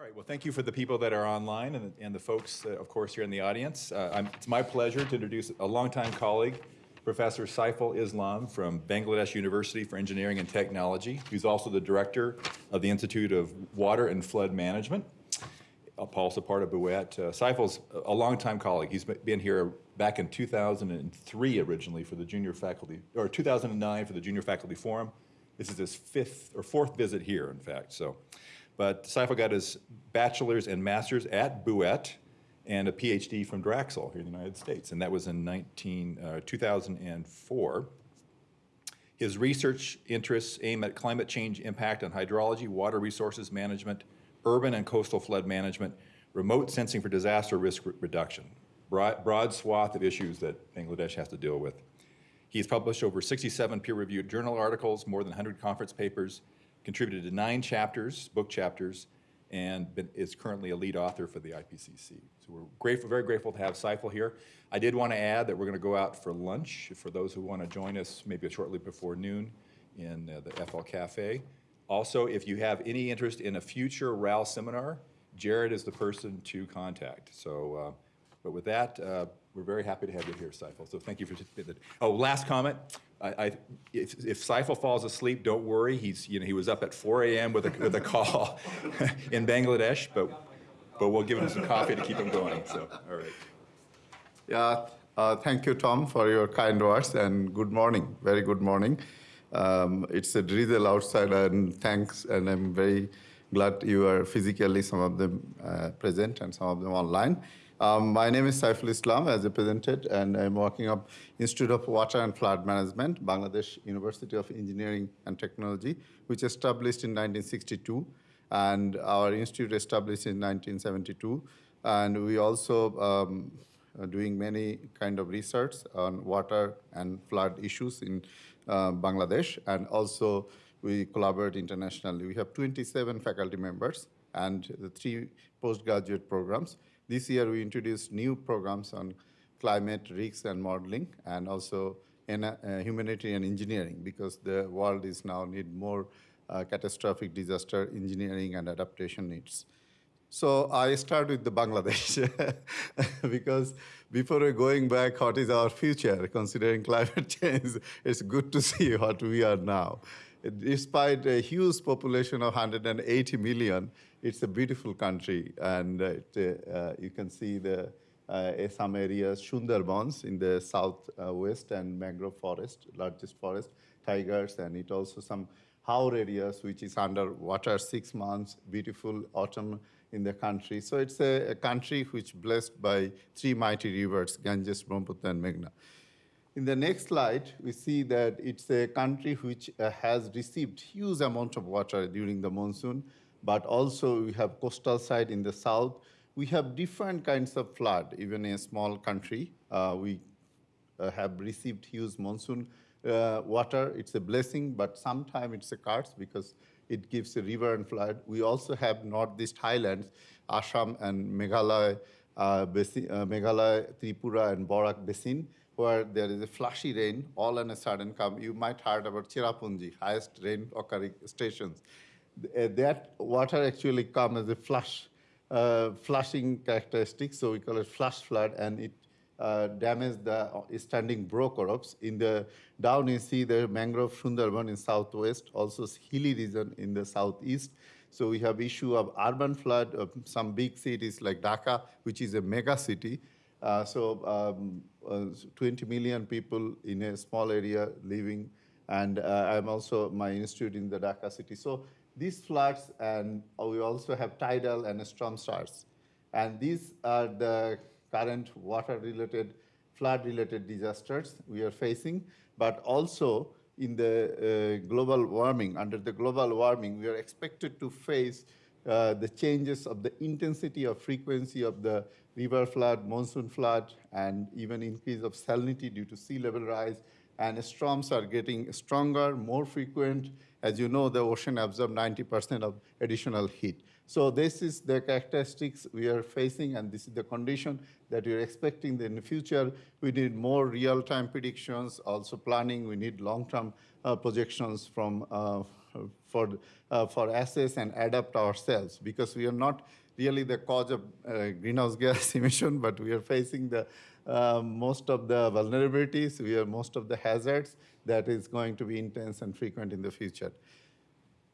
All right, well, thank you for the people that are online and, and the folks, uh, of course, here in the audience. Uh, it's my pleasure to introduce a longtime colleague, Professor Saiful Islam from Bangladesh University for Engineering and Technology, who's also the director of the Institute of Water and Flood Management, uh, also part of BUET. Uh, a longtime colleague. He's been here back in 2003 originally for the junior faculty, or 2009 for the Junior Faculty Forum. This is his fifth or fourth visit here, in fact. So, but Saiful got his bachelor's and master's at BUET and a PhD from Drexel here in the United States, and that was in 19, uh, 2004. His research interests aim at climate change impact on hydrology, water resources management, urban and coastal flood management, remote sensing for disaster risk re reduction. Broad, broad swath of issues that Bangladesh has to deal with. He's published over 67 peer-reviewed journal articles, more than 100 conference papers, contributed to nine chapters, book chapters, and been, is currently a lead author for the IPCC. So we're grateful, very grateful to have Saiful here. I did want to add that we're going to go out for lunch for those who want to join us maybe shortly before noon in uh, the FL Cafe. Also, if you have any interest in a future RAL seminar, Jared is the person to contact. So, uh, but with that, uh, we're very happy to have you here, Saiful. So thank you for, the, oh, last comment. I, I, if, if Saiful falls asleep, don't worry. He's, you know, he was up at 4 a.m. with a, with a call in Bangladesh, but, but we'll give him some coffee to keep him going. So, all right. Yeah, uh, thank you, Tom, for your kind words, and good morning, very good morning. Um, it's a drizzle outside, and thanks, and I'm very glad you are physically, some of them uh, present and some of them online. Um, my name is Saiful Islam, as I presented, and I'm working at Institute of Water and Flood Management, Bangladesh University of Engineering and Technology, which established in 1962, and our institute established in 1972. And we also um, are doing many kind of research on water and flood issues in uh, Bangladesh, and also we collaborate internationally. We have 27 faculty members and the three postgraduate programs. This year, we introduced new programs on climate risks and modeling, and also in, uh, humanitarian engineering, because the world is now need more uh, catastrophic disaster engineering and adaptation needs. So I start with the Bangladesh, because before going back, what is our future, considering climate change, it's good to see what we are now. Despite a huge population of 180 million, it's a beautiful country, and it, uh, you can see the uh, some areas, Sundarbans in the southwest and mangrove forest, largest forest, tigers, and it also some Haor areas, which is under water six months, beautiful autumn in the country. So it's a, a country which blessed by three mighty rivers, Ganges, Brahmaputra, and Meghna. In the next slide, we see that it's a country which uh, has received huge amount of water during the monsoon, but also we have coastal side in the south. We have different kinds of flood, even in a small country. Uh, we uh, have received huge monsoon uh, water. It's a blessing, but sometimes it's a curse because it gives a river and flood. We also have northeast highlands, Assam and Meghalaya, uh, basin, uh, Meghalaya, Tripura, and Borak Basin, where there is a flashy rain, all on a sudden come. You might heard about Cherrapunji, highest rain occurring stations. Uh, that water actually comes as a flush, uh, flushing characteristic, so we call it flush flood, and it uh, damage the standing boro crops. In the down you see the mangrove Sundarban in southwest, also hilly region in the southeast. So we have issue of urban flood of some big cities like Dhaka, which is a mega city. Uh, so um, uh, 20 million people in a small area living, and uh, I'm also my institute in the Dhaka city. So these floods, and we also have tidal and storm surge. And these are the current water-related, flood-related disasters we are facing, but also in the uh, global warming, under the global warming, we are expected to face uh, the changes of the intensity of frequency of the river flood, monsoon flood, and even increase of salinity due to sea level rise. And storms are getting stronger, more frequent. As you know, the ocean absorbs 90% of additional heat. So this is the characteristics we are facing, and this is the condition that we're expecting in the future. We need more real-time predictions, also planning. We need long-term uh, projections from uh, for, uh, for assess and adapt ourselves because we are not really the cause of uh, greenhouse gas emission, but we are facing the uh, most of the vulnerabilities, we are most of the hazards that is going to be intense and frequent in the future.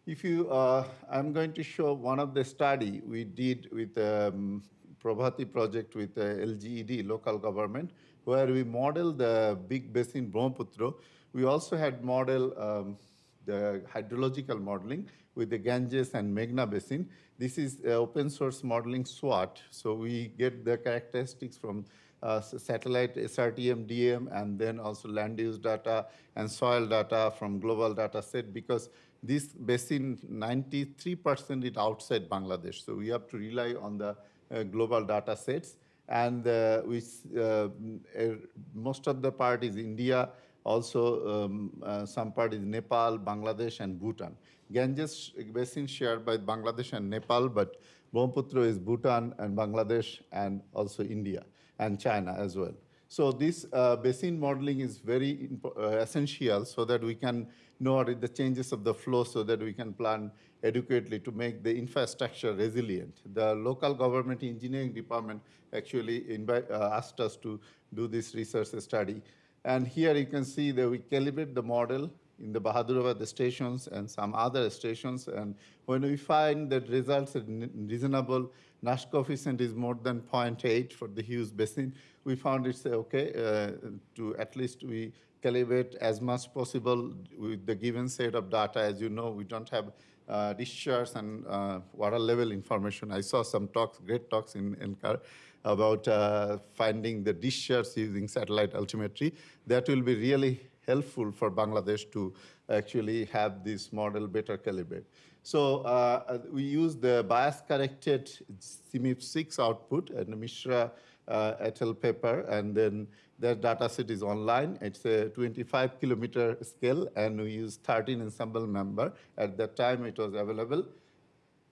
If you, uh, I'm going to show one of the study we did with um, Prabhati project with uh, LGED, local government, where we model the big basin Brahmaputra. We also had model um, the hydrological modeling with the Ganges and Meghna basin. This is uh, open source modeling SWAT. So we get the characteristics from uh, satellite SRTM, DEM, and then also land use data and soil data from global data set because this basin 93% is outside Bangladesh. So we have to rely on the uh, global data sets. And uh, we, uh, er, most of the part is India, also um, uh, some part is Nepal, Bangladesh, and Bhutan. Ganges basin shared by Bangladesh and Nepal, but Brahmaputra is Bhutan and Bangladesh and also India and China as well. So this uh, basin modeling is very uh, essential so that we can know the changes of the flow so that we can plan adequately to make the infrastructure resilient. The local government engineering department actually uh, asked us to do this research study. And here you can see that we calibrate the model in the Bahadurabad stations and some other stations. And when we find that results are reasonable, Nash coefficient is more than 0.8 for the Hughes basin, we found it's okay uh, to at least we calibrate as much possible with the given set of data. As you know, we don't have uh, discharge and uh, water level information. I saw some talks, great talks in, in NCAR about uh, finding the discharge using satellite altimetry. That will be really helpful for Bangladesh to actually have this model better calibrate. So uh, we use the bias corrected CMIP6 output and Mishra uh, et al. paper, and then their data set is online. It's a 25 kilometer scale, and we use 13 ensemble member. At that time, it was available.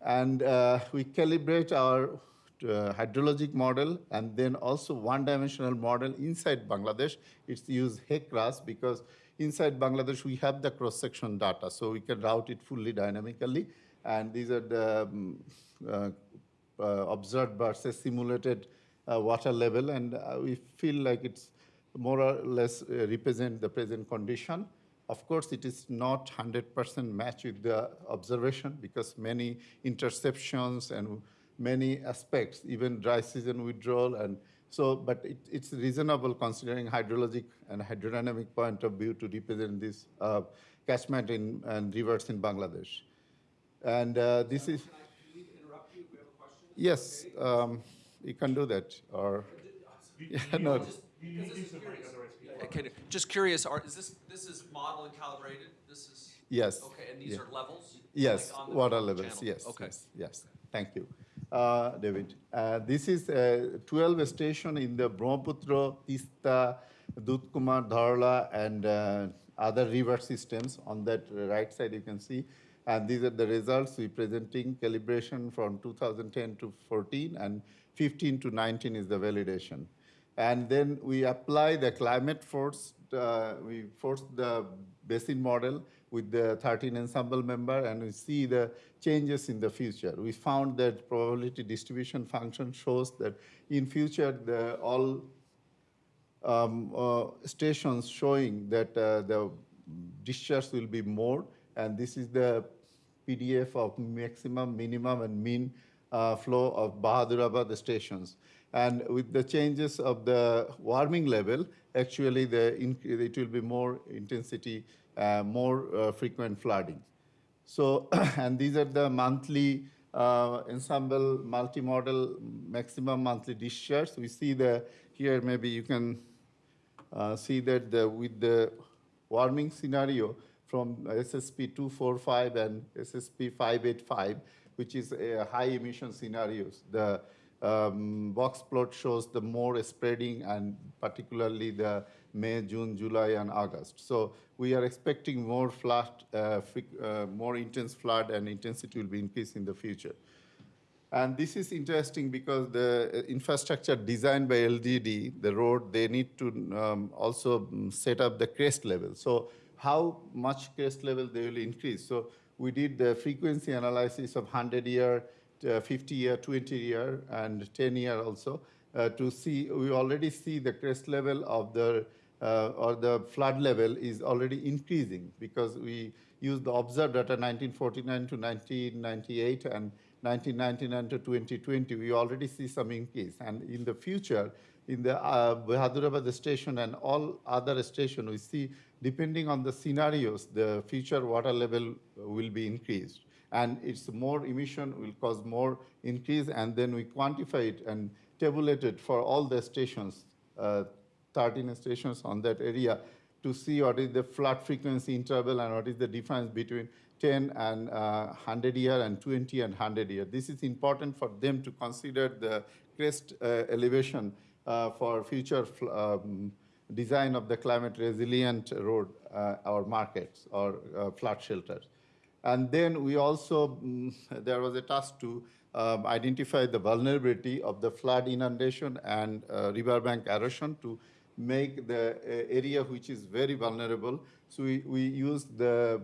And uh, we calibrate our hydrologic model and then also one-dimensional model inside Bangladesh. It's used HECRAS because inside Bangladesh we have the cross-section data, so we can route it fully dynamically. And these are the um, uh, uh, observed versus simulated uh, water level, and uh, we feel like it's more or less uh, represent the present condition. Of course, it is not 100% match with the observation because many interceptions and many aspects, even dry season withdrawal, and so, but it, it's reasonable considering hydrologic and hydrodynamic point of view to represent this uh, catchment in and rivers in Bangladesh. And uh, this is. Can I please interrupt you? We have a question. Yes, um, you can do that, or, yeah, no, Just because curious. Okay, just curious, are, is this, this is model and calibrated? This is? yes. Okay, and these yeah. are levels? Yes, like water levels, channel? yes. Okay. yes, Yes, thank you. Uh, David, uh, this is uh, 12 station in the Brahmaputra, Tista, Dudkumar, Dharla, and uh, other river systems. On that right side, you can see. And these are the results we presenting calibration from 2010 to 14, and 15 to 19 is the validation. And then we apply the climate force, uh, we force the basin model with the 13 ensemble member and we see the changes in the future. We found that probability distribution function shows that in future the all um, uh, stations showing that uh, the discharge will be more, and this is the PDF of maximum, minimum, and mean uh, flow of Bahadurabad stations. And with the changes of the warming level, actually the it will be more intensity, more uh, frequent flooding. So, and these are the monthly uh, ensemble multimodal maximum monthly discharge. We see the here maybe you can uh, see that the, with the warming scenario from SSP 245 and SSP 585, which is a high emission scenarios, the um, box plot shows the more spreading and particularly the May, June, July, and August. So we are expecting more flood, uh, uh, more intense flood and intensity will be increased in the future. And this is interesting because the uh, infrastructure designed by LDD, the road, they need to um, also mm, set up the crest level. So how much crest level they will increase? So we did the frequency analysis of 100 year, uh, 50 year, 20 year, and 10 year also uh, to see, we already see the crest level of the, uh, or the flood level is already increasing because we use the observed data 1949 to 1998 and 1999 to 2020, we already see some increase. And in the future, in the uh, Bahadurabad station and all other stations, we see, depending on the scenarios, the future water level will be increased. And it's more emission will cause more increase, and then we quantify it and tabulate it for all the stations, uh, 13 stations on that area, to see what is the flood frequency interval and what is the difference between 10 and uh, 100 year and 20 and 100 year. This is important for them to consider the crest uh, elevation uh, for future um, design of the climate resilient road uh, or markets or uh, flood shelters. And then we also, mm, there was a task to um, identify the vulnerability of the flood inundation and uh, riverbank erosion to make the uh, area which is very vulnerable. So we, we use the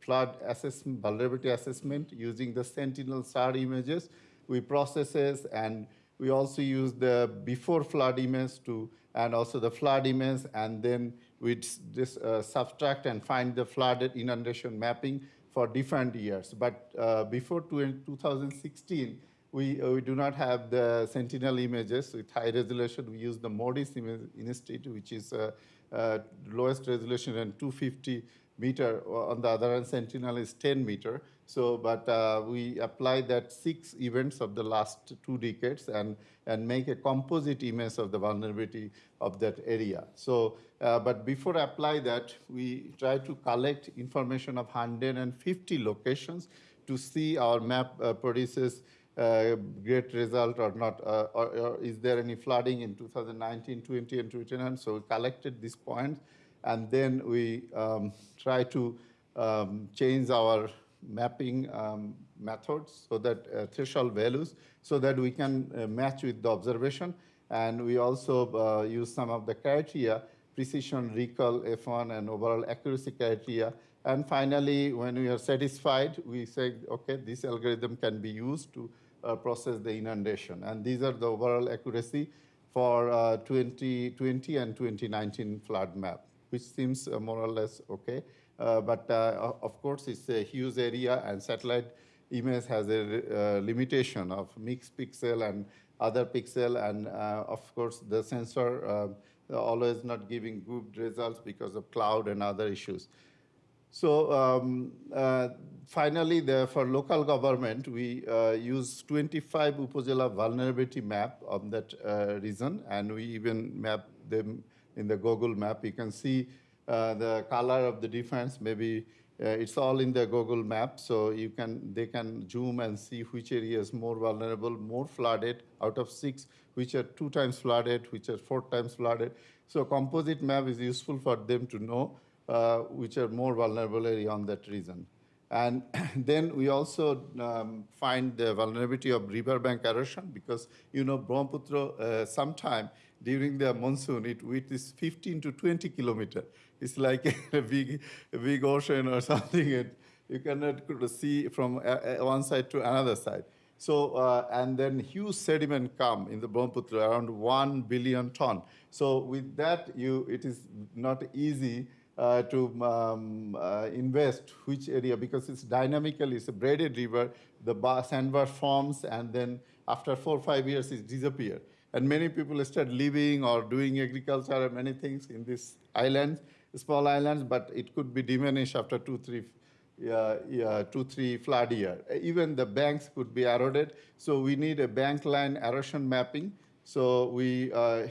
flood assessment, vulnerability assessment using the Sentinel SAR images. We processes and we also use the before flood image to, and also the flood image, and then we just uh, subtract and find the flooded inundation mapping for different years. But uh, before 2016, we, uh, we do not have the Sentinel images with high resolution. We use the MODIS image instead, which is uh, uh, lowest resolution and 250 meter. On the other hand, Sentinel is 10 meter. So, but uh, we apply that six events of the last two decades and, and make a composite image of the vulnerability of that area. So, uh, but before I apply that, we try to collect information of 150 locations to see our map uh, produces great result or not, uh, or, or, is there any flooding in 2019, 20, and 21? So we collected these points, and then we um, try to um, change our mapping um, methods so that uh, threshold values, so that we can uh, match with the observation. And we also uh, use some of the criteria, precision, recall, F1, and overall accuracy criteria. And finally, when we are satisfied, we say, okay, this algorithm can be used to process the inundation. And these are the overall accuracy for uh, 2020 and 2019 flood map, which seems uh, more or less okay. Uh, but uh, of course, it's a huge area and satellite image has a uh, limitation of mixed pixel and other pixel. And of course, the sensor always not giving good results because of cloud and other issues. So um, uh, finally, for local government, we uh, use 25 Upazila vulnerability map on that uh, region, and we even map them in the Google map. You can see uh, the color of the difference. Maybe uh, it's all in the Google map, so you can they can zoom and see which area is more vulnerable, more flooded. Out of six, which are two times flooded, which are four times flooded. So composite map is useful for them to know uh, which are more vulnerable on that region. And then we also um, find the vulnerability of riverbank erosion because, you know, Brahmaputra, uh, sometime during the monsoon, it width is 15 to 20 kilometer. It's like a big, a big ocean or something. And you cannot see from one side to another side. So, uh, and then huge sediment come in the Brahmaputra, around 1 billion ton. So with that, you, it is not easy uh, to um, uh, invest which area because it's dynamical, it's a braided river, the bar, sandbar forms and then after four or five years it disappears. And many people start living or doing agriculture and many things in these islands, small islands, but it could be diminished after two, three, uh, yeah, two, three flood year. Even the banks could be eroded. So we need a bank line erosion mapping. So we uh,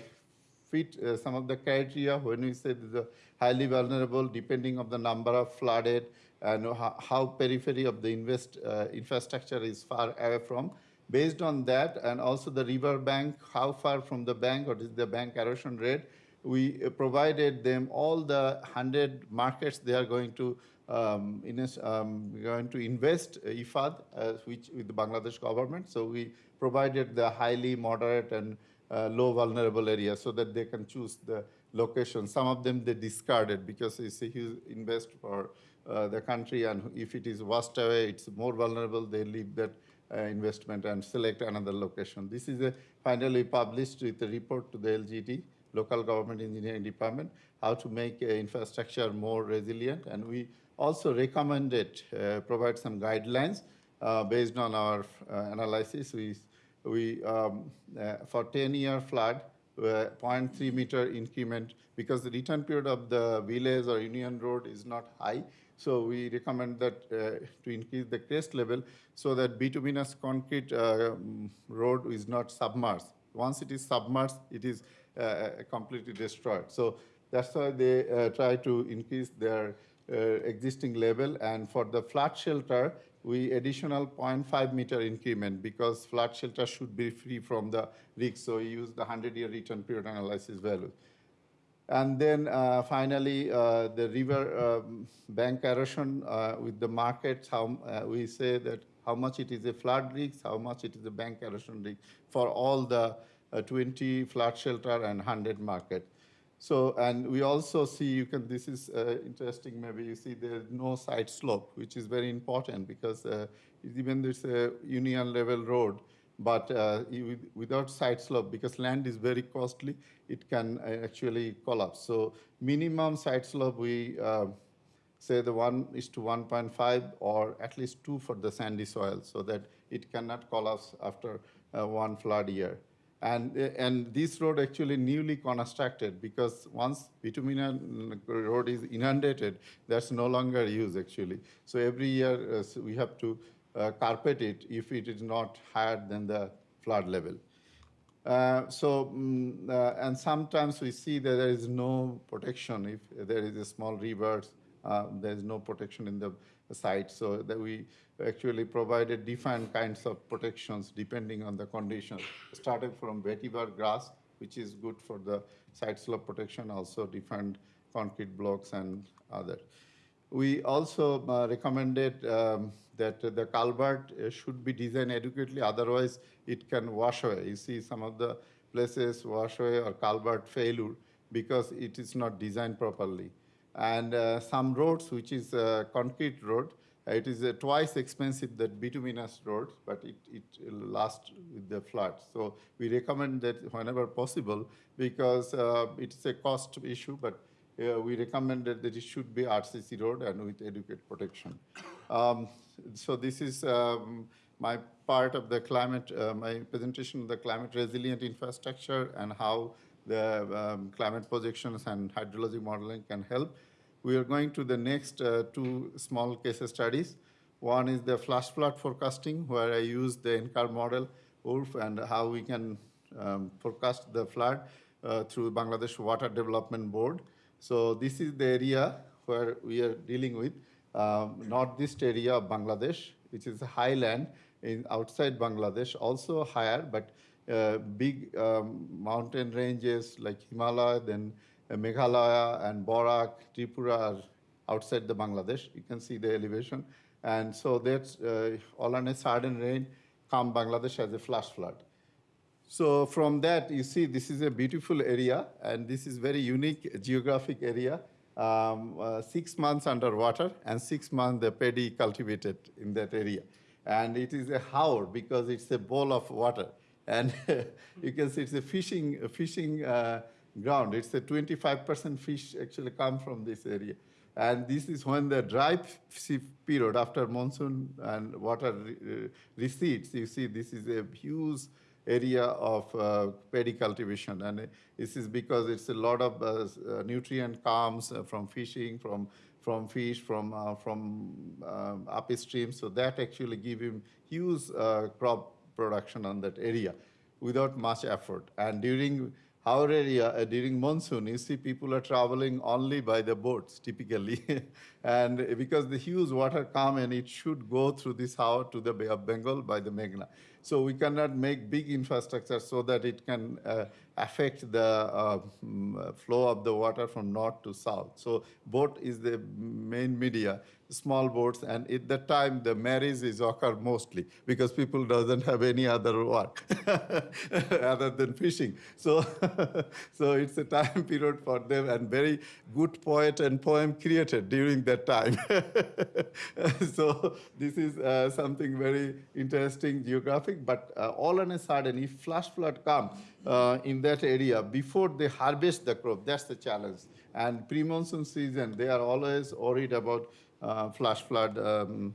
fit uh, some of the criteria when we say the highly vulnerable depending on the number of flooded and how, how periphery of the invest, uh, infrastructure is far away from. Based on that and also the river bank, how far from the bank, what is the bank erosion rate, we uh, provided them all the 100 markets they are going to um, in a, um, going to invest uh, IFAD, uh, which with the Bangladesh government. So we provided the highly moderate and uh, low vulnerable areas so that they can choose the location. Some of them they discarded because it's a huge invest for uh, the country, and if it is washed away, it's more vulnerable. They leave that uh, investment and select another location. This is a finally published with a report to the LGD, Local Government Engineering Department, how to make uh, infrastructure more resilient, and we also recommended uh, provide some guidelines uh, based on our analysis. We we um, uh, for 10 year flood uh, 0.3 meter increment because the return period of the village or union road is not high. So we recommend that uh, to increase the crest level so that bituminous concrete road is not submerged. Once it is submerged, it is completely destroyed. So that's why they uh, try to increase their uh, existing level. And for the flood shelter, we additional 0.5 meter increment because flood shelter should be free from the risk. So we use the 100-year return period analysis value. And then uh, finally, uh, the river um, bank erosion uh, with the markets, how uh, we say that how much it is a flood risk, how much it is a bank erosion risk for all the uh, 20 flood shelter and 100 market. So, and we also see, you can, this is uh, interesting, maybe you see there's no side slope, which is very important because uh, even there's a union level road, but uh, without side slope, because land is very costly, it can uh, actually collapse. So minimum side slope, we uh, say the one is to 1.5 or at least two for the sandy soil so that it cannot collapse after uh, one flood year. And, and this road actually newly constructed because once bituminous road is inundated, that's no longer used actually. So every year uh, we have to uh, carpet it if it is not higher than the flood level. Uh, so, uh, and sometimes we see that there is no protection if there is a small river, uh, there is no protection in the site. So that we actually provided different kinds of protections depending on the conditions. Started from vetiver grass, which is good for the side slope protection, also different concrete blocks and other. We also uh, recommended um, that the culvert uh, should be designed adequately, otherwise it can wash away. You see some of the places wash away or culvert failure because it is not designed properly. And uh, some roads, which is a concrete road, uh, it is uh, twice expensive than bituminous roads, but it, it lasts with the floods. So we recommend that whenever possible, because it's a cost issue, but uh, we recommended that it should be RCC road and with adequate protection. Um, so this is um, my part of the climate, uh, my presentation of the climate resilient infrastructure and how the um, climate projections and hydrology modeling can help. We are going to the next uh, two small case studies. One is the flash flood forecasting, where I use the NCAR model, WRF, and how we can um, forecast the flood uh, through Bangladesh Water Development Board. So this is the area where we are dealing with, um, northeast area of Bangladesh, which is highland in outside Bangladesh, also higher, but uh, big um, mountain ranges like Himalaya, then uh, Meghalaya and Borak, Tripura are outside the Bangladesh. You can see the elevation. And so that's uh, all on a sudden rain come Bangladesh as a flash flood. So from that, you see this is a beautiful area, and this is very unique geographic area. Um, uh, six months underwater and six months the paddy cultivated in that area. And it is a haor because it's a bowl of water. And you can see it's a fishing, a fishing uh, ground. It's a 25% fish actually come from this area. And this is when the dry period after monsoon and water uh, recedes, you see this is a huge area of uh, paddy cultivation. And this is because it's a lot of uh, uh, nutrient comes uh, from fishing, from, from fish, from, uh, from um, upstream. So that actually give him huge crop production on that area without much effort. And during our area, uh, during monsoon, you see people are traveling only by the boats typically. and because the huge water come and it should go through this hour to the Bay of Bengal by the Meghna. So we cannot make big infrastructure so that it can uh, affect the uh, mm, flow of the water from north to south. So boat is the main media, small boats, and at that time the marriage is occur mostly because people doesn't have any other work other than fishing. So, so it's a time period for them, and very good poet and poem created during that time. so this is uh, something very interesting geographic. But uh, all on a sudden, if flash flood come uh, in that area before they harvest the crop, that's the challenge. And pre-monsoon season, they are always worried about uh, flash flood um,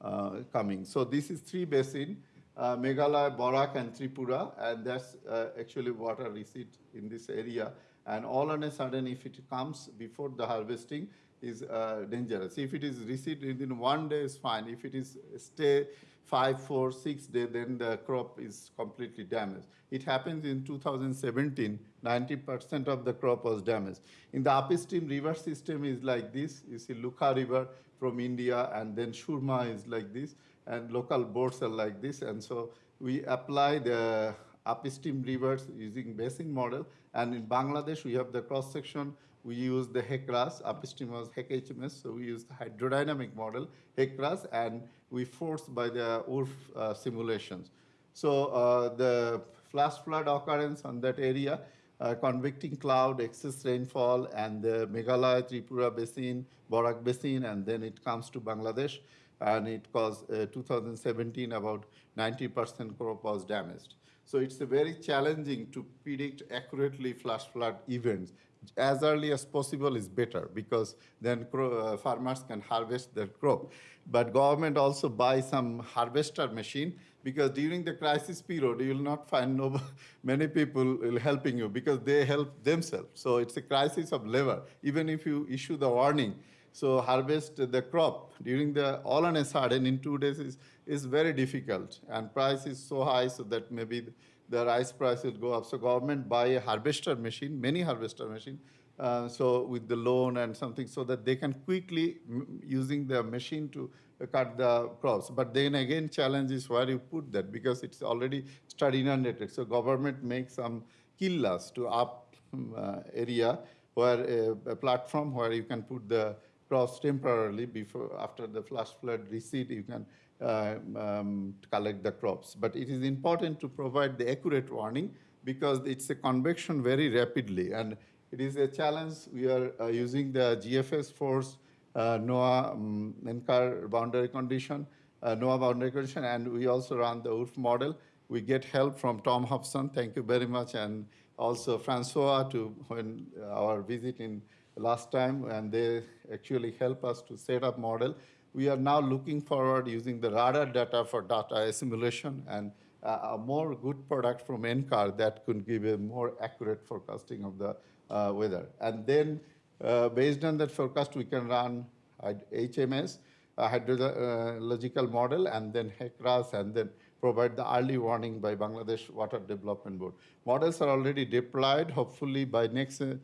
uh, coming. So this is three basin, uh, Meghalaya, Barak, and Tripura, and that's uh, actually water receipt in this area. And all on a sudden, if it comes before the harvesting, is uh, dangerous. If it is receipt within one day, is fine. If it is stay five, four, six day, then the crop is completely damaged. It happens in 2017, 90% of the crop was damaged. In the upstream river system is like this. You see Lukha River from India, and then Shurma is like this, and local boats are like this. And so we apply the upstream rivers using basin model. And in Bangladesh, we have the cross section. We use the HECRAS, upstream was HEC-HMS, so we use the hydrodynamic model, HECRAS, and we force by the WRF uh, simulations. So uh, the flash flood occurrence on that area, uh, convecting cloud, excess rainfall, and the Meghalaya, Tripura basin, Borak basin, and then it comes to Bangladesh, and it caused uh, 2017 about 90% crop was damaged. So it's very challenging to predict accurately flash flood events. As early as possible is better because then uh, farmers can harvest their crop. But government also buy some harvester machine because during the crisis period you will not find no, many people helping you because they help themselves. So it's a crisis of labor. Even if you issue the warning, so harvest the crop during the all on a sudden in two days is, is very difficult and price is so high so that maybe the, rice price will go up. So government buy a harvester machine, many harvester machine, uh, so with the loan and something so that they can quickly m- using the machine to uh, cut the crops. But then again challenge is where you put that because it's already started inundated. So government makes some killas to up um, uh, area where a, a platform where you can put the crops temporarily before after the flash flood recede you can uh, um, collect the crops. But it is important to provide the accurate warning because it's a convection very rapidly. And it is a challenge. We are uh, using the gfs force uh, NOAA um, NCAR boundary condition, uh, NOAA boundary condition, and we also run the WRF model. We get help from Tom Hobson, thank you very much, and also Francois to when our visit in last time, and they actually help us to set up model. We are now looking forward using the radar data for data assimilation and uh, a more good product from NCAR that could give a more accurate forecasting of the uh, weather. And then uh, based on that forecast, we can run HMS, hydrological model, and then HECRAS, and then provide the early warning by Bangladesh Water Development Board. Models are already deployed. Hopefully, by next uh,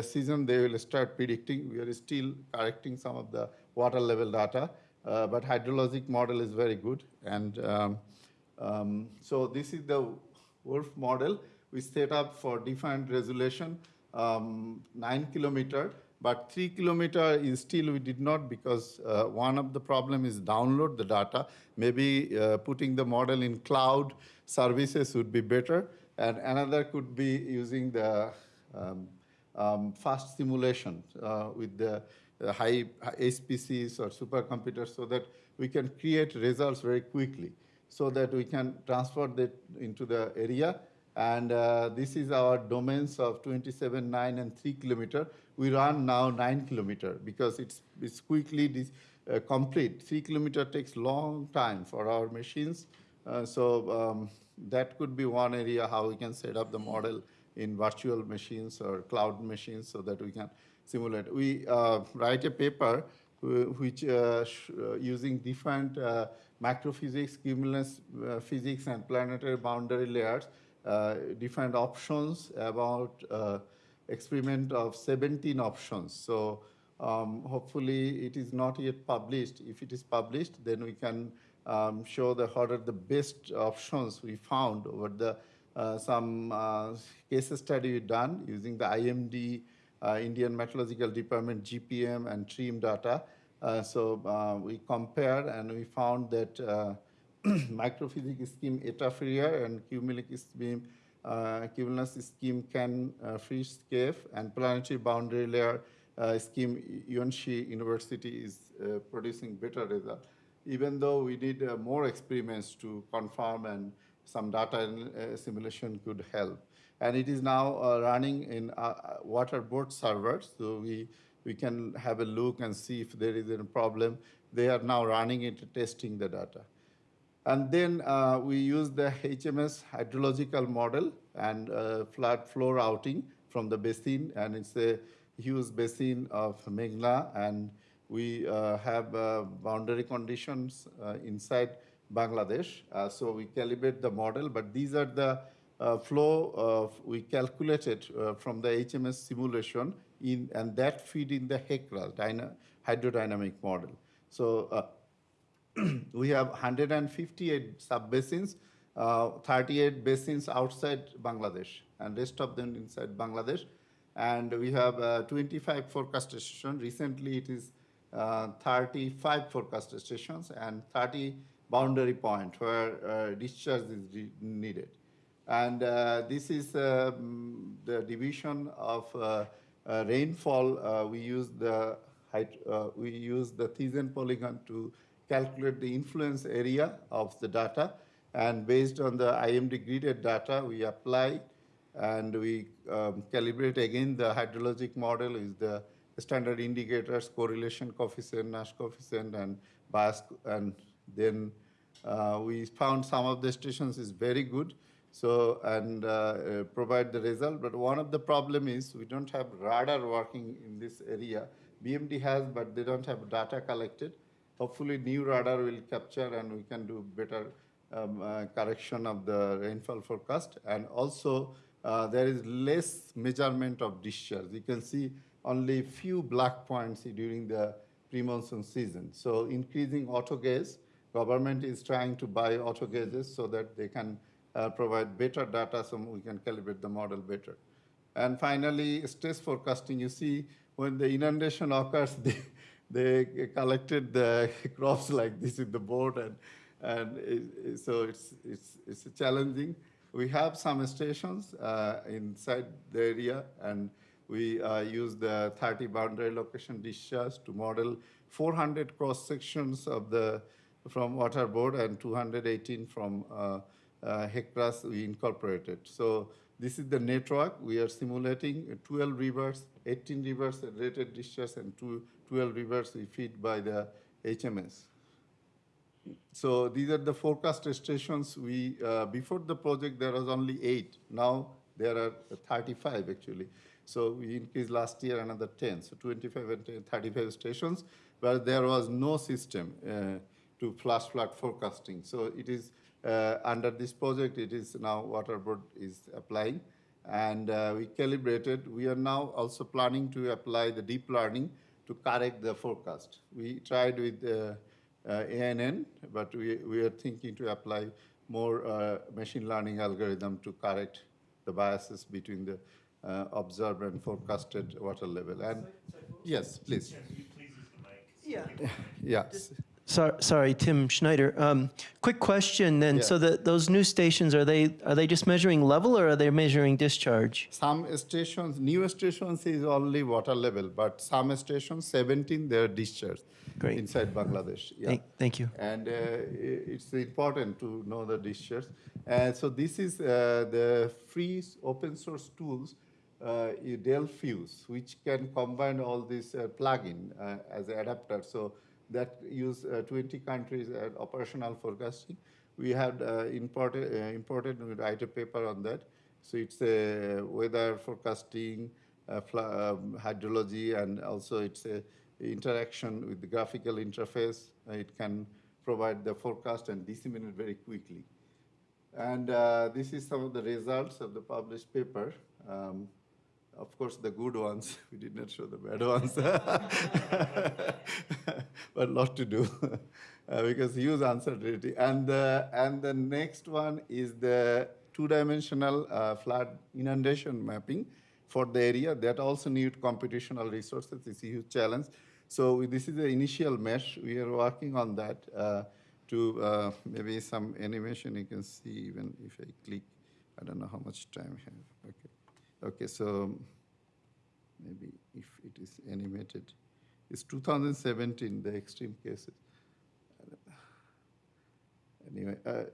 season, they will start predicting. We are still correcting some of the water level data, uh, but hydrologic model is very good. And um, um, so this is the WRF model. We set up for different resolution, um, nine kilometer, but three kilometer is still we did not because uh, one of the problem is download the data. Maybe uh, putting the model in cloud services would be better, and another could be using the um, um, fast simulation uh, with the high high HPCs or supercomputers so that we can create results very quickly so that we can transfer that into the area. And uh, this is our domains of 27, 9, and 3 kilometer. We run now 9 kilometer because it's, it's quickly uh, complete. 3 kilometer takes long time for our machines. Uh, so um, that could be one area how we can set up the model in virtual machines or cloud machines so that we can simulate. We uh, write a paper which uh, uh, using different microphysics, cumulus physics, and planetary boundary layers, different options about experiment of 17 options. So um, hopefully it is not yet published. If it is published, then we can um, show the what are the best options we found over the uh, some uh, case study we done using the IMD, Indian Meteorological Department GPM and TRMM data. Uh, so uh, we compared and we found that uh, microphysics scheme Eta Ferrier and cumulus scheme, uh, cumulus scheme can uh, freeze cave and planetary boundary layer uh, scheme Yonsei University is uh, producing better result. Even though we need uh, more experiments to confirm and some data uh, simulation could help. And it is now uh, running in uh, Waterboard servers, so we, we can have a look and see if there is a problem. They are now running it, testing the data. And then uh, we use the HMS hydrological model and uh, flood flow routing from the basin, and it's a huge basin of Meghna, and we uh, have uh, boundary conditions uh, inside Bangladesh. Uh, so we calibrate the model, but these are the uh, flow of, we calculated uh, from the HMS simulation in, and that feed in the HECRA, dyna, hydrodynamic model. So uh, we have 158 sub-basins, uh, 38 basins outside Bangladesh, and rest of them inside Bangladesh. And we have uh, 25 forecast stations. Recently, it is uh, 35 forecast stations and 30 boundary point where uh, discharge is needed. And uh, this is um, the division of uh, uh, rainfall. We use the we use the Thiessen polygon to calculate the influence area of the data. And based on the IMD gridded data, we apply and we um, calibrate again the hydrologic model is the standard indicators, correlation coefficient, Nash coefficient, and bias, and then uh, we found some of the stations is very good, so and uh, uh, provide the result. But one of the problem is we don't have radar working in this area. BMD has, but they don't have data collected. Hopefully, new radar will capture and we can do better um, uh, correction of the rainfall forecast. And also, uh, there is less measurement of discharge. You can see only few black points during the pre-monsoon season. So increasing auto gauge, government is trying to buy auto gauges so that they can provide better data so we can calibrate the model better. And finally, stress forecasting, you see when the inundation occurs, they, they collected the crops like this in the board and, and it- so it's, it's, it's challenging. We have some stations uh, inside the area and we uh, use the 30 boundary location discharge to model 400 cross sections of the from water board and 218 from uh, uh, we incorporated. So this is the network. We are simulating 12 rivers, 18 rivers at rated discharge and two, 12 rivers we feed by the HMS. So these are the forecast stations. We uh, before the project there was only eight. Now there are 35 actually. So we increased last year another 10. So 25 and 10, 35 stations, but there was no system uh, to flash flood forecasting. So it is under this project. It is now water board is applying, and uh, we calibrated. We are now also planning to apply the deep learning to correct the forecast. We tried with uh, uh, ANN, but we, we are thinking to apply more uh, machine learning algorithm to correct the biases between the uh, observed and forecasted water level. And yes, please. Yeah. Yes. Sorry, sorry, Tim Schneider. Um, quick question then. Yeah. So that those new stations are they are they just measuring level or are they measuring discharge? Some stations, new stations is only water level, but some stations, 17, they're discharged Great. inside Bangladesh. Yeah. Thank, thank you. and uh, it's important to know the discharge. And so this is uh, the free open source tools, uh, Delft-FEWS, which can combine all these uh, plugin uh, as an adapter. So that use uh, 20 countries at operational forecasting. We had uh, imported, uh, imported, we write a paper on that. So it's a weather forecasting, uh, um, hydrology, and also it's a interaction with the graphical interface. Uh, It can provide the forecast and disseminate very quickly. And uh, this is some of the results of the published paper. Um, Of course, the good ones. We did not show the bad ones. but lot to do uh, because huge uncertainty. And the, and the next one is the two-dimensional uh, flood inundation mapping for the area. That also need computational resources. It's a huge challenge. So this is the initial mesh. We are working on that uh, to uh, maybe some animation you can see even if I click. I don't know how much time I have. Okay. Okay, so maybe if it is animated. It's 2017, the extreme cases. Anyway, uh, If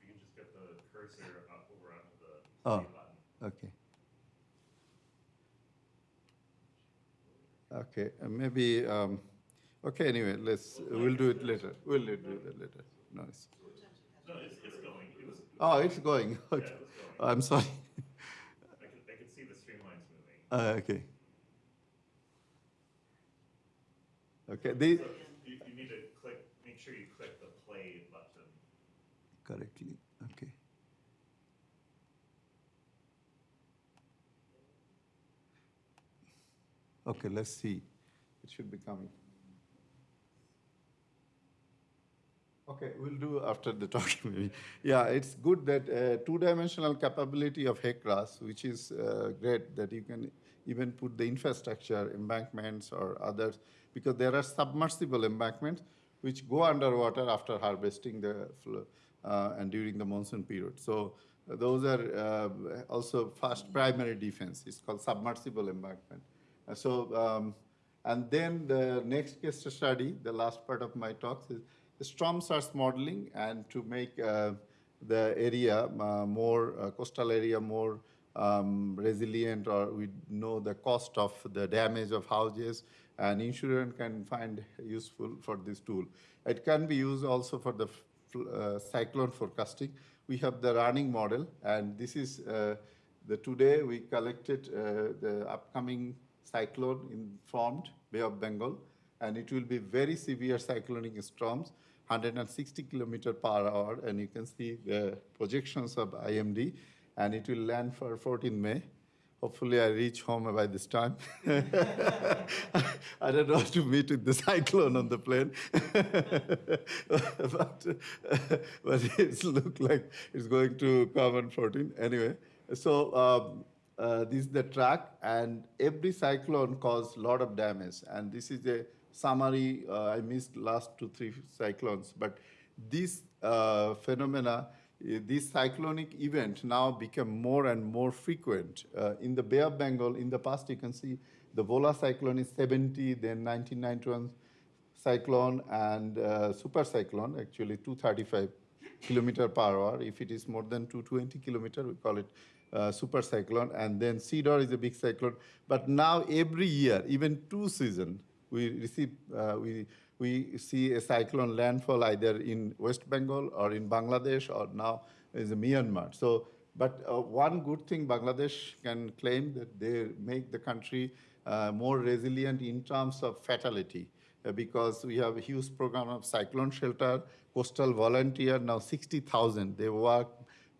you can just get the cursor up over onto the Oh. button. okay. Okay, uh, maybe, um, okay, anyway, let's, we'll do it later. We'll do it later. No, it's, No, it's, it's going. It was, oh, it's going. Okay. I'm sorry. I could, I could see the streamlines moving. Uh, okay. Okay, the, So you, you need to click, make sure you click the play button. correctly, okay. Okay, let's see. It should be coming. Okay, we'll do after the talk maybe. Yeah, it's good that uh, two-dimensional capability of HEC-RAS, which is uh, great that you can even put the infrastructure, embankments or others, because there are submersible embankments which go underwater after harvesting the flow uh, and during the monsoon period. So uh, those are uh, also first primary defense. It's called submersible embankment. Uh, so um, and then the next case study, the last part of my talks is storm surge modeling and to make uh, the area more, coastal area more um, resilient or we know the cost of the damage of houses and insurance can find useful for this tool. It can be used also for the uh, cyclone forecasting. We have the running model and this is uh, the today we collected uh, the upcoming cyclone informed Bay of Bengal, and it will be very severe cyclonic storms, 160 kilometer per hour, and you can see the projections of IMD, and it will land for 14 May. Hopefully, I reach home by this time. I don't know how to meet with the cyclone on the plane, but, but it looks like it's going to come on 14. Anyway, so um, uh, this is the track, and every cyclone caused a lot of damage. And this is a summary. Uh, I missed last two, three cyclones, but these uh, phenomena, this cyclonic event now become more and more frequent. Uh, in the Bay of Bengal, in the past, you can see the Bhola cyclone is 70, then 1991 cyclone and uh, super cyclone, actually 235 kilometer per hour. If it is more than 220 kilometer, we call it uh, super cyclone. And then Sidr is a big cyclone. But now every year, even two season, we receive, uh, we, we see a cyclone landfall either in West Bengal or in Bangladesh or now is Myanmar. So, but uh, one good thing Bangladesh can claim that they make the country uh, more resilient in terms of fatality uh, because we have a huge program of cyclone shelter, coastal volunteer, now 60,000. They work,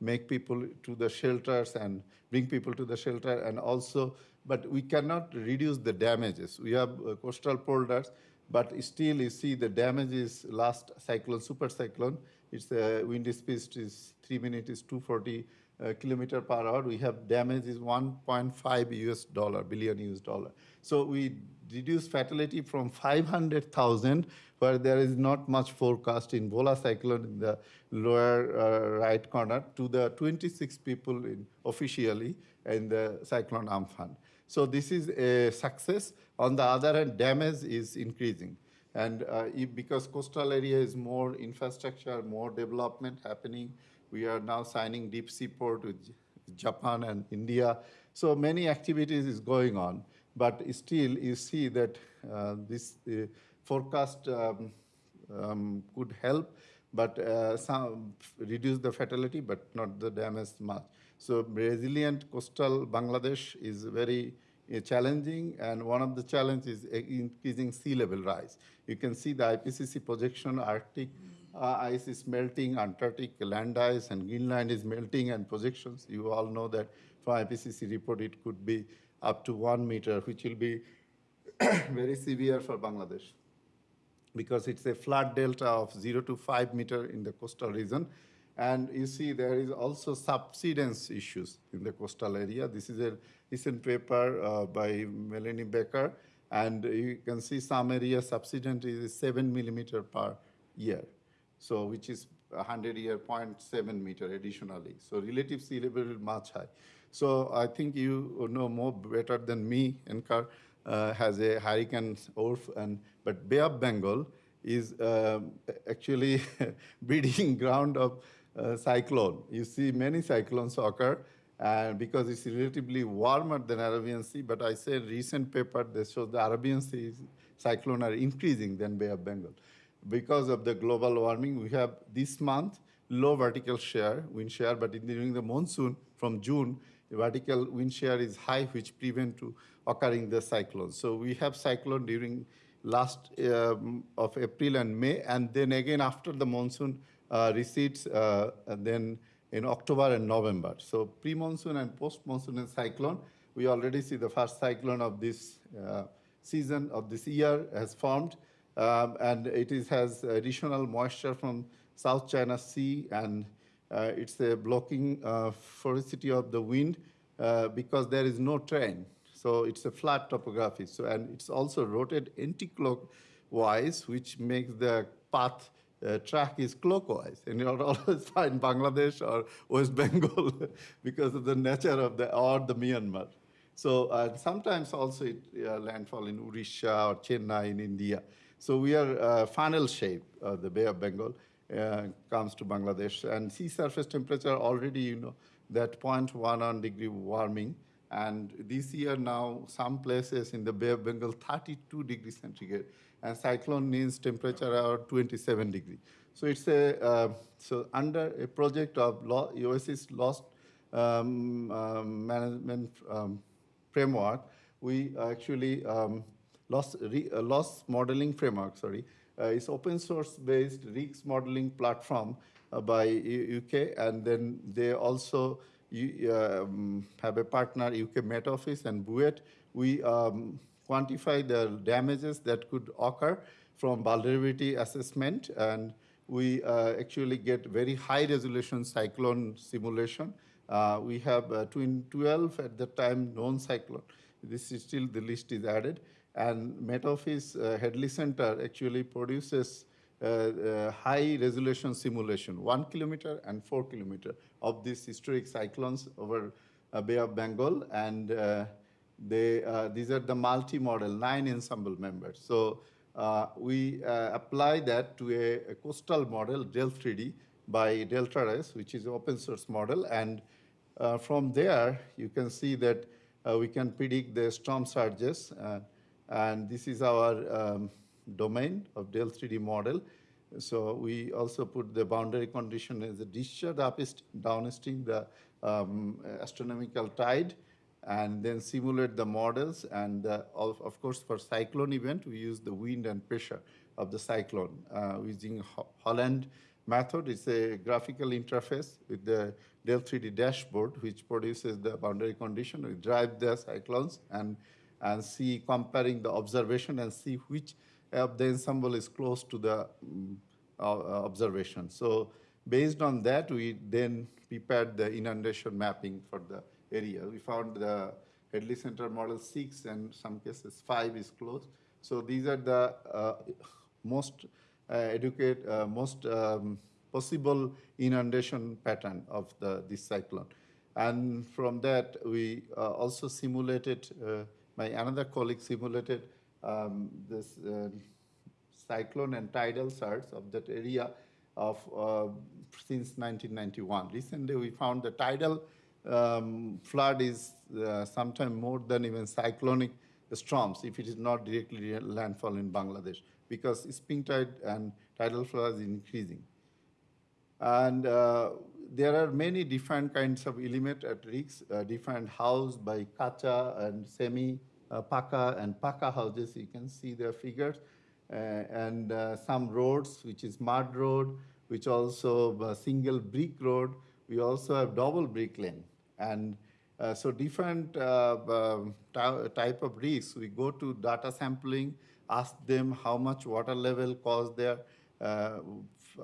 make people to the shelters and bring people to the shelter and also, but we cannot reduce the damages. We have uh, coastal polders, but still you see the damage is last cyclone, super cyclone, it's uh, wind speed is three minutes is 240 uh, kilometer per hour. We have damage is 1.5 US dollar, billion US dollar. So we reduce fatality from 500,000, where there is not much forecast in Bhola cyclone in the lower uh, right corner, to the 26 people in, officially in the cyclone Amphan. So this is a success. On the other hand, damage is increasing. And uh, because coastal area is more infrastructure, more development happening, we are now signing deep sea port with Japan and India. So many activities is going on, but still you see that uh, this uh, forecast um, um, could help, but uh, some reduce the fatality, but not the damage much. So resilient coastal Bangladesh is very uh, challenging, and one of the challenges is uh, increasing sea level rise. You can see the IPCC projection Arctic uh, ice is melting, Antarctic land ice and Greenland is melting and projections. You all know that from IPCC report, it could be up to one meter, which will be very severe for Bangladesh because it's a flood delta of 0 to 5 meter in the coastal region. And you see there is also subsidence issues in the coastal area. This is a recent paper uh, by Melanie Becker, and you can see some area subsidence is 7 millimeter per year, so which is 100 year 0.7 meter additionally. So relative sea level is much high. So I think you know more better than me, NCAR uh, has a hurricane WRF, and but Bay of Bengal is um, actually breeding ground of uh, cyclone. You see many cyclones occur, because it's relatively warmer than Arabian Sea. But I say recent paper that shows the Arabian Sea cyclone are increasing than Bay of Bengal. Because of the global warming, we have this month low vertical shear, wind shear, but in, during the monsoon from June, vertical wind shear is high, which prevent to occurring the cyclone. So we have cyclone during last um, of April and May, and then again after the monsoon uh, and then in October and November. So pre-monsoon and post-monsoon and cyclone, we already see the first cyclone of this uh, season of this year has formed, um, and it is, has additional moisture from South China Sea, and uh, it's a blocking uh, ferocity of the wind uh, because there is no train. So it's a flat topography. So and it's also rotated anti-clockwise, which makes the path uh, track is clockwise. And you'll always find Bangladesh or West Bengal because of the nature of the or the Myanmar. So uh, sometimes also it uh, landfall in Odisha or Chennai in India. So we are uh, funnel shape of the Bay of Bengal uh, comes to Bangladesh. And sea surface temperature already, you know, that 0.11 degree warming. And this year now, some places in the Bay of Bengal, 32 degrees centigrade. And cyclone means temperature around 27 degree. So it's a, uh, so under a project of law, Oasis Loss um, um, Management um, Framework, we actually um, loss, re, uh, loss modeling framework, sorry, uh, it's open source based RIGS modeling platform uh, by U UK, and then they also um, have a partner, UK Met Office and BUET. We um, quantify the damages that could occur from vulnerability assessment, and we uh, actually get very high resolution cyclone simulation. Uh, we have uh, twin 12 at the time known cyclone. This is still the list is added. And Met Office uh, Hadley Center actually produces uh, uh, high resolution simulation, one kilometer and four kilometer of these historic cyclones over uh, Bay of Bengal. And they, uh, these are the multi-model, nine ensemble members. So we apply that to a, a coastal model, Delft3D, by Deltares, which is an open source model. And from there, you can see that we can predict the storm surges. And this is our um, domain of Delft3D model. So we also put the boundary condition as a discharge upstream, downstream the um, astronomical tide, and then simulate the models. And uh, of, of, course, for cyclone event, we use the wind and pressure of the cyclone uh, using Holland method. It's a graphical interface with the Delft3D dashboard, which produces the boundary condition. We drive the cyclones and and see, comparing the observation and see which of the ensemble is close to the um, uh, observation. So based on that, we then prepared the inundation mapping for the area. We found the Hadley Center model six and some cases five is close. So these are the uh, most uh, educate, uh, most um, possible inundation pattern of the, this cyclone. And from that, we uh, also simulated uh, my another colleague simulated um, this uh, cyclone and tidal surge of that area of since 1991. Recently, we found the tidal um, flood is uh, sometimes more than even cyclonic storms if it is not directly landfall in Bangladesh because spring tide and tidal flood is increasing. And uh, there are many different kinds of element at risk, uh, different house by kacha and semi uh, paka and paka houses. You can see their figures. uh, and uh, some roads, which is mud road, which also a single brick road. We also have double brick lane. And uh, so different uh, um, type of risks, we go to data sampling, ask them how much water level caused their uh,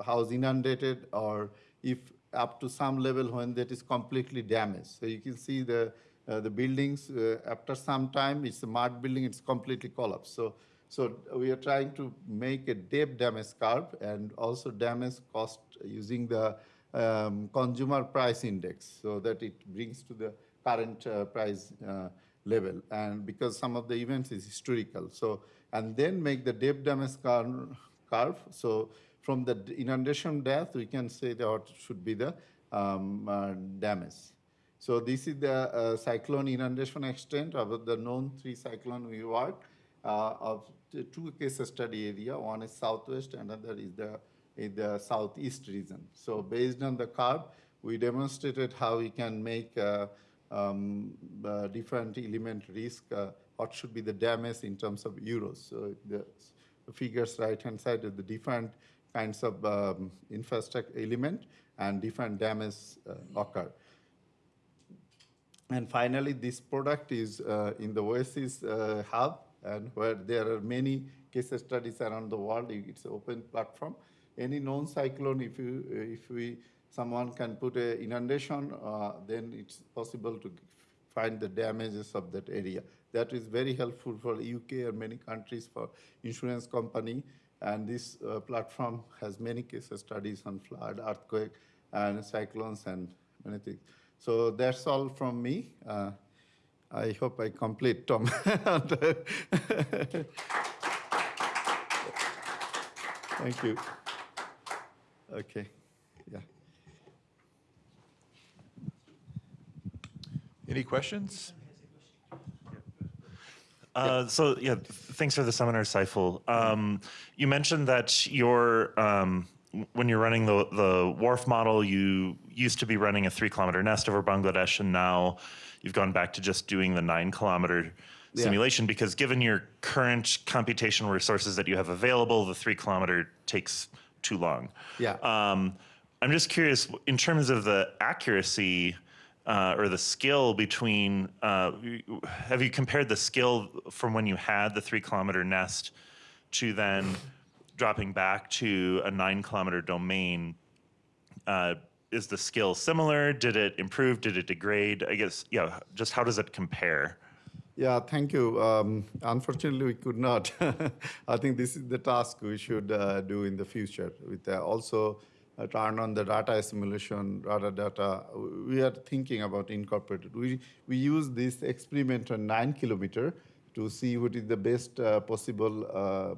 house inundated or if up to some level when that is completely damaged. So you can see the, uh, the buildings, uh, after some time, it's a mud building, it's completely collapsed. So, so we are trying to make a depth damage curve and also damage cost using the um, consumer price index so that it brings to the current uh, price uh, level. And because some of the events is historical. So, and then make the depth damage curve, curve. So from the inundation depth, we can say that what should be the um, uh, damage. So this is the uh, cyclone inundation extent of the known three cyclone we worked uh, of two case study area. One is southwest, another is the in the southeast region. So based on the curve, we demonstrated how we can make uh, um, uh, different element risk, uh, what should be the damage in terms of euros. So the figures right hand side of the different kinds of um, infrastructure element and different damage uh, occur. And finally, this product is uh, in the Oasis uh, hub, and where there are many case studies around the world. It's an open platform. Any known cyclone, if you if we someone can put a inundation, uh, then it's possible to find the damages of that area. That is very helpful for UK or many countries for insurance company. And this uh, platform has many case studies on flood, earthquake, and cyclones and many things. So that's all from me. Uh, I hope I complete, Tom. Thank you. Okay, yeah. Any questions? Uh, so yeah, thanks for the seminar, Saiful. Um, you mentioned that your um, when you're running the the WRF model, you used to be running a three kilometer nest over Bangladesh, and now you've gone back to just doing the nine kilometer Yeah. simulation because given your current computational resources that you have available, the three kilometer takes too long. Yeah. Um, I'm just curious in terms of the accuracy uh, or the skill between. Uh, have you compared the skill from when you had the three kilometer nest to then dropping back to a nine kilometer domain? Uh, is the skill similar? Did it improve? Did it degrade? I guess, yeah, just how does it compare? Yeah, thank you. Um, unfortunately, we could not. I think this is the task we should uh, do in the future. With uh, also uh, turn on the data simulation, data data. We are thinking about incorporated. We we use this experiment on nine kilometer to see what is the best uh, possible uh,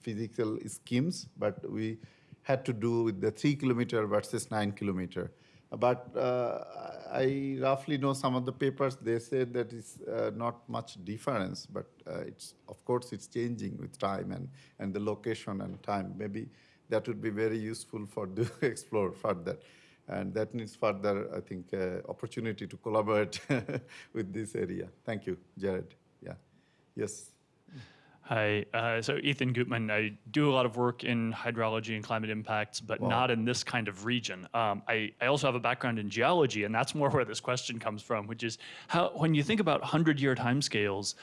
physical schemes, but we had to do with the three kilometer versus nine kilometer. But uh, I roughly know some of the papers. They said that it's uh, not much difference, but uh, it's of course it's changing with time and and the location and time. Maybe that would be very useful for to explore further, and that needs further I think uh, opportunity to collaborate with this area. Thank you, Jared. Yeah, yes. Hi, uh, so Ethan Gutmann. I do a lot of work in hydrology and climate impacts, but Wow. not in this kind of region. Um, I, I also have a background in geology, and that's more where this question comes from, which is how, when you think about 100 year timescales,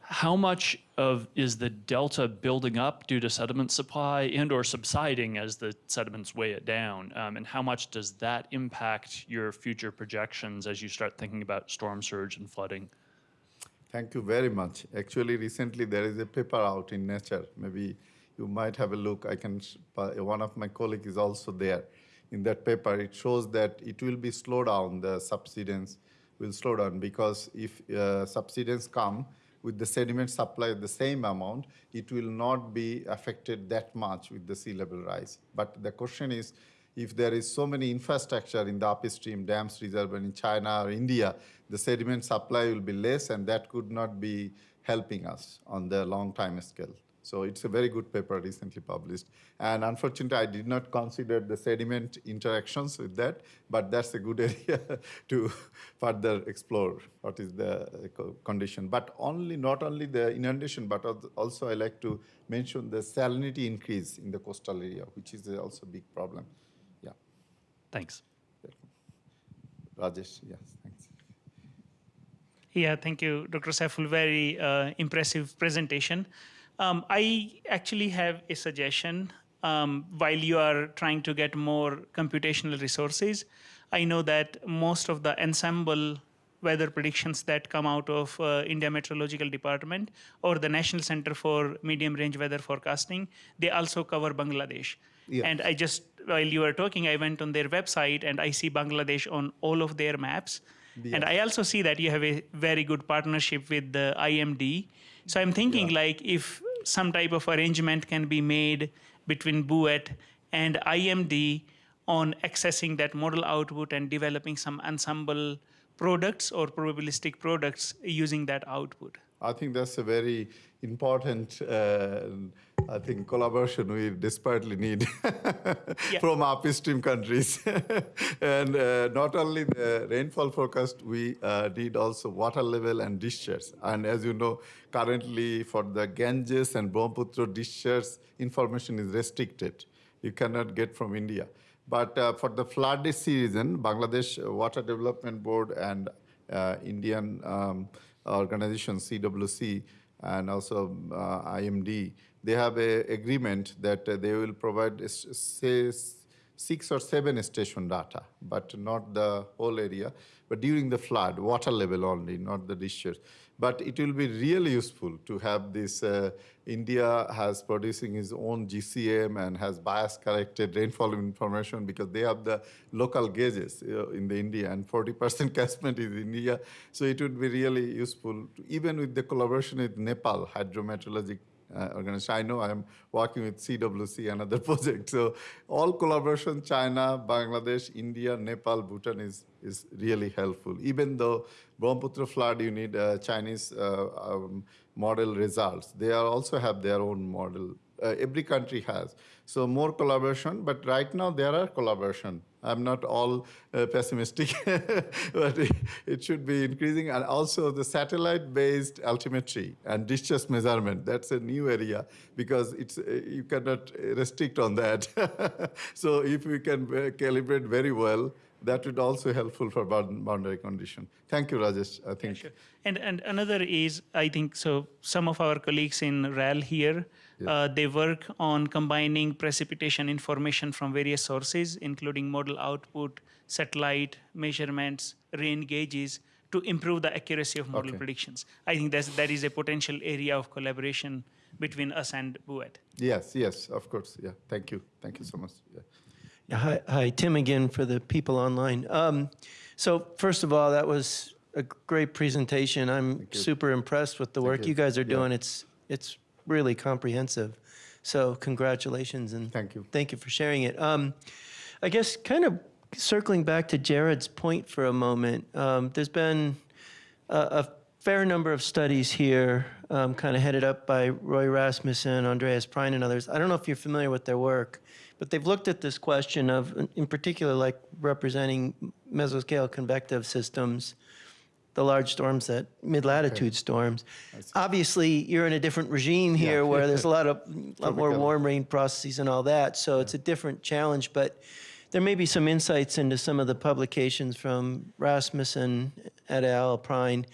how much of is the delta building up due to sediment supply and or subsiding as the sediments weigh it down? Um, and how much does that impact your future projections as you start thinking about storm surge and flooding? Thank you very much. Actually, recently there is a paper out in Nature. Maybe you might have a look. I can. One of my colleagues is also there. In that paper, it shows that it will be slow down. The subsidence will slow down because if uh, subsidence come with the sediment supply the same amount, it will not be affected that much with the sea level rise. But the question is, if there is so many infrastructure in the upstream dams reservoir in China or India, the sediment supply will be less, and that could not be helping us on the long time scale. So it's a very good paper recently published. And unfortunately, I did not consider the sediment interactions with that, but that's a good area to further explore what is the condition. But only not only the inundation, but also I like to mention the salinity increase in the coastal area, which is also a big problem. Yeah, Thanks. Rajesh, yes, thanks. Yeah, thank you, Dr. Saiful. Very uh, impressive presentation. Um, I actually have a suggestion. Um, while you are trying to get more computational resources, I know that most of the ensemble weather predictions that come out of uh, India Meteorological Department or the National Center for Medium Range Weather Forecasting, they also cover Bangladesh. Yeah. And I just, while you were talking, I went on their website and I see Bangladesh on all of their maps. And I also see that you have a very good partnership with the IMD. So I'm thinking like if some type of arrangement can be made between BUET and IMD on accessing that model output and developing some ensemble products or probabilistic products using that output. I think that's a very important, uh, I think, collaboration we desperately need from upstream countries. and uh, not only the rainfall forecast, we uh, need also water level and discharge. And as you know, currently for the Ganges and Brahmaputra discharge, information is restricted. You cannot get from India. But uh, for the flood season, Bangladesh Water Development Board and uh, Indian um, organization CWC and also uh, IMD, they have a agreement that uh, they will provide say six or seven station data, but not the whole area. But during the flood, water level only, not the discharge. But it will be really useful to have this. Uh, India has producing its own GCM and has bias corrected rainfall information because they have the local gauges uh, in the India and 40% catchment is India. So it would be really useful, to, even with the collaboration with Nepal Hydrometeorologic uh, organization. I know I'm working with CWC, another project. So all collaboration, China, Bangladesh, India, Nepal, Bhutan is, is really helpful. Even though Brahmaputra flood, you need uh, Chinese uh, um, model results. They also have their own model. Uh, every country has. So more collaboration, but right now there are collaboration. I'm not all uh, pessimistic, but it, should be increasing. And also the satellite-based altimetry and discharge measurement, that's a new area because it's, uh, you cannot restrict on that. so if we can uh, calibrate very well, that would also helpful for boundary condition. Thank you, Rajesh. I think. Sure. And, and another is, I think, so some of our colleagues in RAL here, uh, they work on combining precipitation information from various sources, including model output, satellite measurements, rain gauges, to improve the accuracy of model Okay. predictions. I think that's, that is a potential area of collaboration between us and BUET. Yes, yes, of course. Yeah, thank you. Thank you so much. Yeah. Yeah, Hi, hi, Tim again for the people online. Um, so first of all, that was a great presentation. I'm super impressed with the work you. you guys are Yeah. doing. It's it's really comprehensive. So congratulations and Thank you. Thank you for sharing it. Um, I guess kind of circling back to Jared's point for a moment. Um, there's been a, a fair number of studies here, um, kind of headed up by Roy Rasmussen, Andreas Prein, and others. I don't know if you're familiar with their work, but they've looked at this question of, in particular, like representing mesoscale convective systems, the large storms that mid-latitude storms. Obviously, you're in a different regime here Yeah. where there's a lot of lot more warm rain processes and all that. So it's a different challenge, but there may be some insights into some of the publications from Rasmussen et al. Prein,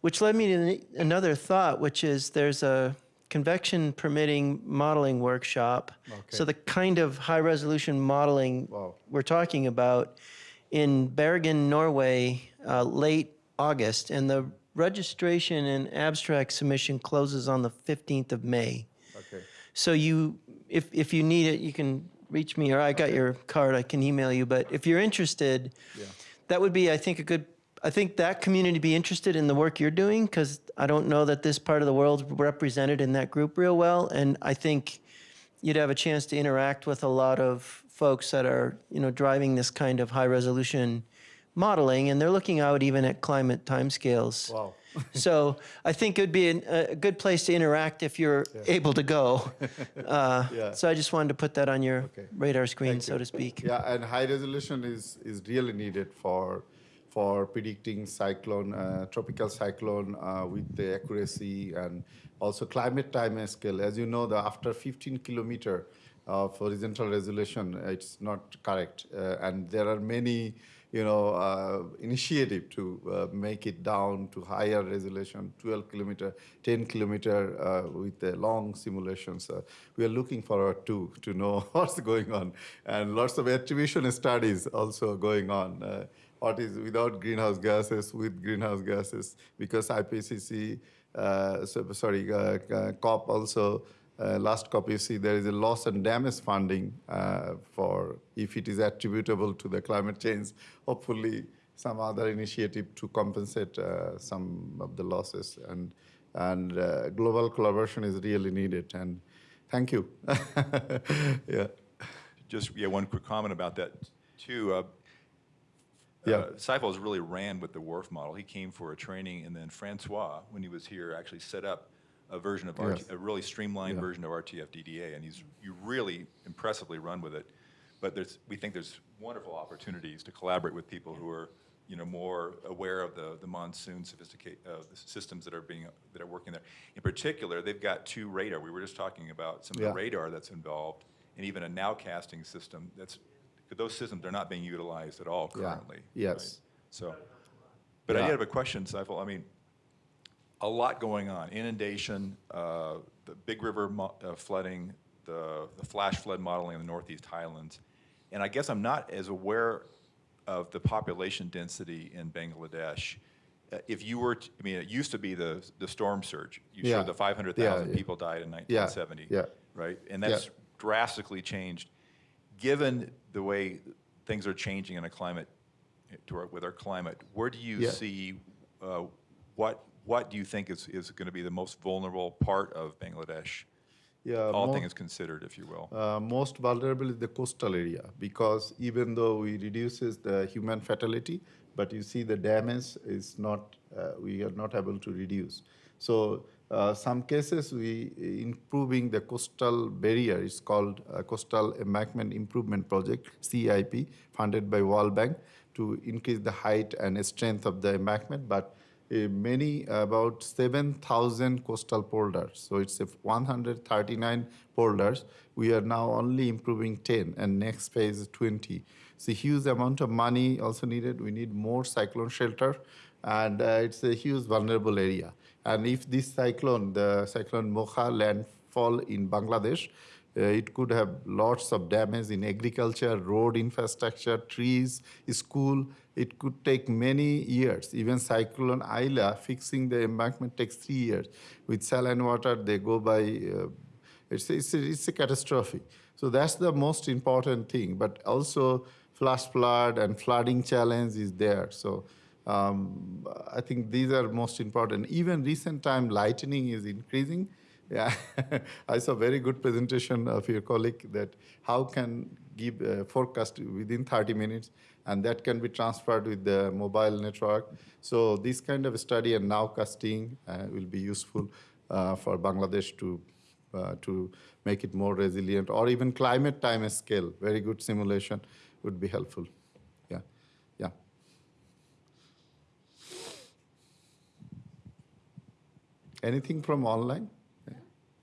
which led me to another thought, which is there's a convection permitting modeling workshop. So the kind of high resolution modeling Wow. we're talking about in Bergen, Norway, uh, late August, and the registration and abstract submission closes on the 15th of May. Okay. So you, if, if you need it, you can reach me, or I got your card, I can email you. But if you're interested, yeah. that would be, I think, a good, I think that community be interested in the work you're doing, because I don't know that this part of the world's represented in that group real well. And I think you'd have a chance to interact with a lot of folks that are, you know, driving this kind of high resolution modeling, and they're looking out even at climate timescales. Wow. so I think it would be an, a good place to interact if you're able to go. Uh, Yeah. So I just wanted to put that on your Okay. radar screen, Thank so you. to speak. Yeah, and high resolution is, is really needed for for predicting cyclone, uh, tropical cyclone uh, with the accuracy and also climate time scale. As you know, the after 15 kilometer of horizontal resolution, it's not correct, uh, and there are many, you know, uh, initiative to uh, make it down to higher resolution, 12 kilometer, 10 kilometer with the long simulations. We are looking forward to to know what's going on, and lots of attribution studies also going on. What is without greenhouse gases, with greenhouse gases, because IPCC, uh, so, sorry, uh, uh, COP also, uh, last COP you see there is a loss and damage funding uh, for if it is attributable to the climate change, hopefully some other initiative to compensate some of the losses and, and global collaboration is really needed and thank you. yeah. Just, yeah, one quick comment about that, too. Yeah. uh, Saiful's really ran with the WRF model. He came for a training, and then Francois, when he was here, actually set up a version of, RT, Yes. a really streamlined Yeah. version of RTF-DDA, and he's, you really impressively run with it. But there's, we think there's wonderful opportunities to collaborate with people who are, you know, more aware of the, the monsoon sophisticate, uh, the systems that are being, that are working there. In particular, they've got two radar. We were just talking about some of the radar that's involved, and even a nowcasting system that's, those systems are not being utilized at all Yeah. currently. Yes. right? So, but I Yeah. did have a question, Saiful. I mean, a lot going on. Inundation, uh, the big river uh, flooding, the, the flash flood modeling in the Northeast Highlands. And I guess I'm not as aware of the population density in Bangladesh. Uh, If you were, to- I mean, it used to be the, the storm surge. You Yeah. showed the 500,000 Yeah, yeah. people died in 1970. yeah. Right? And Yeah. that's drastically changed. Given the way things are changing in a climate, to our- with our climate, where do you Yeah. see, uh, what, what do you think is, is going to be the most vulnerable part of Bangladesh? Yeah, All mo- things considered, if you will. uh, most vulnerable is the coastal area because even though we reduces the human fatality, but you see the damage is not, uh, we are not able to reduce. So uh, some cases we improving the coastal barrier It's called uh, Coastal Embankment Improvement Project, CIP, funded by World Bank to increase the height and strength of the embankment, but uh, many, about 7,000 coastal polders. So it's 139 polders. We are now only improving 10, and next phase is 20. It's a huge amount of money also needed. We need more cyclone shelter, and uh, it's a huge vulnerable area. And if this cyclone, the cyclone Mocha landfall in Bangladesh, uh, it could have lots of damage in agriculture, road infrastructure, trees, school. It could take many years. Even Cyclone Aila, fixing the embankment takes three years. With saline water, they go by, uh, it's, it's, a, it's a catastrophe. So that's the most important thing. But also, flash flood and flooding challenge is there. So um, I think these are most important. Even recent time, lightning is increasing. Yeah, I saw very good presentation of your colleague that how can give a forecast within 30 minutes, and that can be transferred with the mobile network. So this kind of study and nowcasting uh, will be useful uh, for Bangladesh to uh, to make it more resilient, or even climate time scale. Very good simulation would be helpful. Yeah, yeah. Anything from online?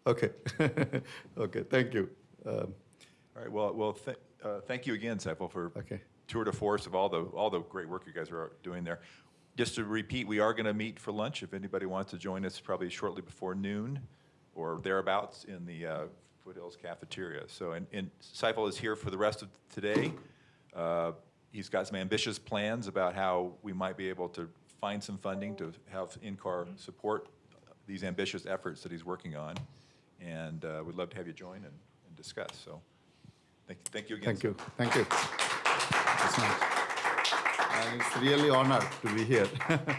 Okay. okay, thank you. Um, All right, well, well, th- uh, thank you again, Saiful, for Okay. tour de force of all the, all the great work you guys are doing there. Just to repeat, we are going to meet for lunch. If anybody wants to join us, probably shortly before noon or thereabouts in the uh, Foothills Cafeteria. So, and, and Saiful is here for the rest of today. Uh, He's got some ambitious plans about how we might be able to find some funding to have NCAR support these ambitious efforts that he's working on. And uh, we'd love to have you join and, and discuss. So, thank, thank you again. Thank you. Thank you. It's nice. And it's really honor to be here.